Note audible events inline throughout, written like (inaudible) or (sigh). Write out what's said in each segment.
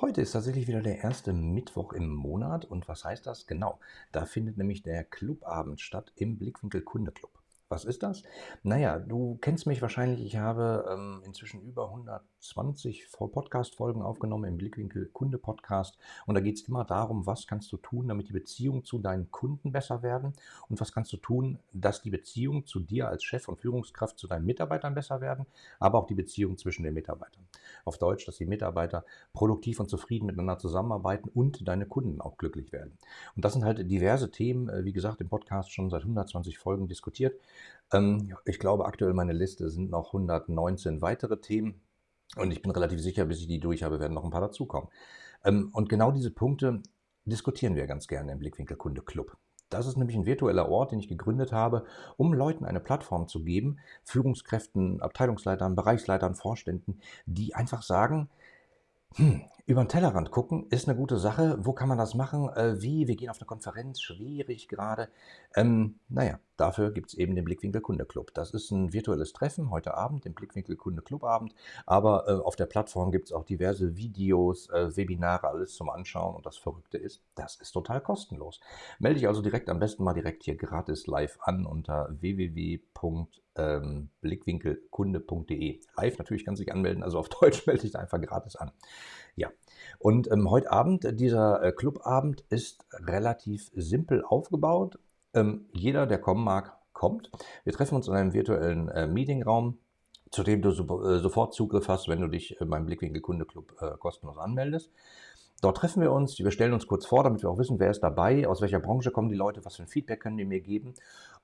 Heute ist tatsächlich wieder der erste Mittwoch im Monat und was heißt das? Genau, da findet nämlich der Clubabend statt im Blickwinkel Kunde Club. Was ist das? Naja, du kennst mich wahrscheinlich. Ich habe ähm, inzwischen über 120 Podcast-Folgen aufgenommen im Blickwinkel Kunde Podcast. Und da geht es immer darum, was kannst du tun, damit die Beziehungen zu deinen Kunden besser werden und was kannst du tun, dass die Beziehungen zu dir als Chef und Führungskraft zu deinen Mitarbeitern besser werden, aber auch die Beziehung zwischen den Mitarbeitern. Auf Deutsch, dass die Mitarbeiter produktiv und zufrieden miteinander zusammenarbeiten und deine Kunden auch glücklich werden. Und das sind halt diverse Themen, äh, wie gesagt, im Podcast schon seit 120 Folgen diskutiert. Ähm, ich glaube, aktuell meine Liste sind noch 119 weitere Themen. Und ich bin relativ sicher, bis ich die durch habe, werden noch ein paar dazukommen. Ähm, und genau diese Punkte diskutieren wir ganz gerne im Blickwinkel Kunde Club. Das ist nämlich ein virtueller Ort, den ich gegründet habe, um Leuten eine Plattform zu geben, Führungskräften, Abteilungsleitern, Bereichsleitern, Vorständen, die einfach sagen, hm, über den Tellerrand gucken ist eine gute Sache. Wo kann man das machen? Äh, wie? Wir gehen auf eine Konferenz, schwierig gerade. Ähm, naja, dafür gibt es eben den Blickwinkel Kunde Club. Das ist ein virtuelles Treffen heute Abend, den Blickwinkel Kunde Club Abend. Aber äh, auf der Plattform gibt es auch diverse Videos, äh, Webinare, alles zum Anschauen. Und das Verrückte ist, das ist total kostenlos. Melde dich also direkt am besten mal direkt hier gratis live an unter www.blickwinkelkunde.de. Live natürlich kannst du dich anmelden, also auf Deutsch (laughs) melde dich einfach gratis an. Ja, und ähm, heute Abend, äh, dieser äh, Clubabend ist relativ simpel aufgebaut. Ähm, jeder, der kommen mag, kommt. Wir treffen uns in einem virtuellen äh, Meetingraum, zu dem du so, äh, sofort Zugriff hast, wenn du dich äh, beim Blickwinkel Kunde Club äh, kostenlos anmeldest. Dort treffen wir uns, wir stellen uns kurz vor, damit wir auch wissen, wer ist dabei, aus welcher Branche kommen die Leute, was für ein Feedback können die mir geben.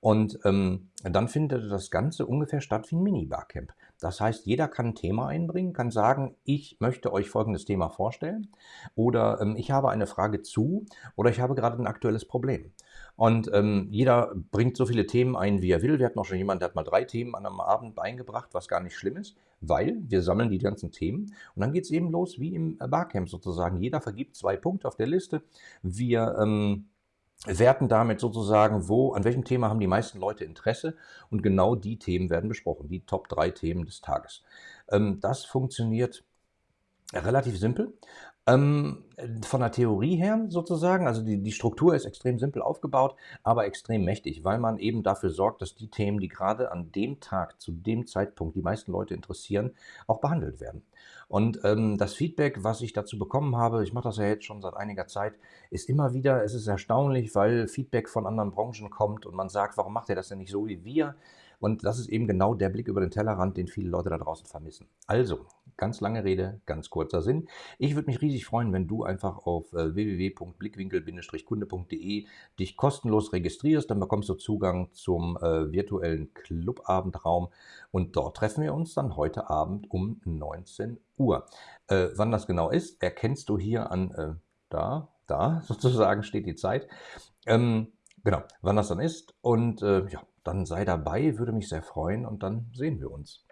Und ähm, dann findet das Ganze ungefähr statt wie ein Mini-Barcamp. Das heißt, jeder kann ein Thema einbringen, kann sagen, ich möchte euch folgendes Thema vorstellen oder ähm, ich habe eine Frage zu oder ich habe gerade ein aktuelles Problem. Und ähm, jeder bringt so viele Themen ein, wie er will. Wir hatten auch schon jemanden, der hat mal drei Themen an einem Abend eingebracht, was gar nicht schlimm ist, weil wir sammeln die ganzen Themen. Und dann geht es eben los wie im Barcamp sozusagen. Jeder vergibt zwei Punkte auf der Liste. Wir ähm, werten damit sozusagen, wo, an welchem Thema haben die meisten Leute Interesse und genau die Themen werden besprochen, die Top 3 Themen des Tages. Ähm, das funktioniert relativ simpel. Ähm, von der Theorie her sozusagen, also die, die Struktur ist extrem simpel aufgebaut, aber extrem mächtig, weil man eben dafür sorgt, dass die Themen, die gerade an dem Tag, zu dem Zeitpunkt die meisten Leute interessieren, auch behandelt werden. Und ähm, das Feedback, was ich dazu bekommen habe, ich mache das ja jetzt schon seit einiger Zeit, ist immer wieder, es ist erstaunlich, weil Feedback von anderen Branchen kommt und man sagt, warum macht ihr das denn nicht so wie wir? Und das ist eben genau der Blick über den Tellerrand, den viele Leute da draußen vermissen. Also, ganz lange Rede, ganz kurzer Sinn. Ich würde mich riesig freuen, wenn du einfach auf äh, www.blickwinkel-kunde.de dich kostenlos registrierst. Dann bekommst du Zugang zum äh, virtuellen Clubabendraum und dort treffen wir uns dann heute Abend um 19 Uhr. Äh, wann das genau ist, erkennst du hier an, äh, da, da (laughs) sozusagen steht die Zeit. Ähm, genau, wann das dann ist und äh, ja, dann sei dabei, würde mich sehr freuen und dann sehen wir uns.